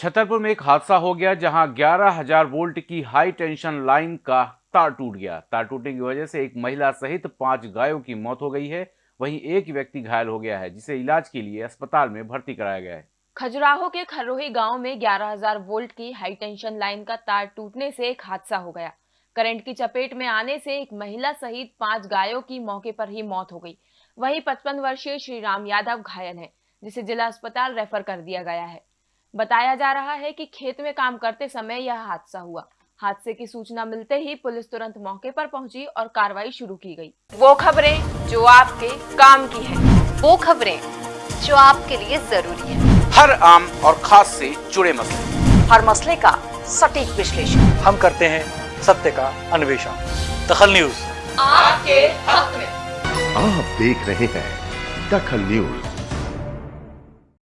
छतरपुर में एक हादसा हो गया जहाँ 11,000 वोल्ट की हाई टेंशन लाइन का तार टूट गया। तार टूटने की वजह से एक महिला सहित पाँच गायों की मौत हो गई है। वहीं एक व्यक्ति घायल हो गया है जिसे इलाज के लिए अस्पताल में भर्ती कराया गया है। खजुराहो के खरोही गाँव में 11,000 वोल्ट की हाई टेंशन लाइन का तार टूटने से एक हादसा हो गया। करंट की चपेट में आने से एक महिला सहित पाँच गायों की मौके पर ही मौत हो गई। वहीं 55 वर्षीय श्री राम यादव घायल है जिसे जिला अस्पताल रेफर कर दिया गया है। बताया जा रहा है कि खेत में काम करते समय यह हादसा हुआ। हादसे की सूचना मिलते ही पुलिस तुरंत मौके पर पहुँची और कार्रवाई शुरू की गई। वो खबरें जो आपके काम की है। वो खबरें जो आपके लिए ज़रूरी है। हर आम और खास से जुड़े मसले। हर मसले का सटीक विश्लेषण। हम करते हैं सत्य का अन्वेषण। दखल न्यूज़। आपके हक में। आप देख रहे हैं दखल न्यूज़।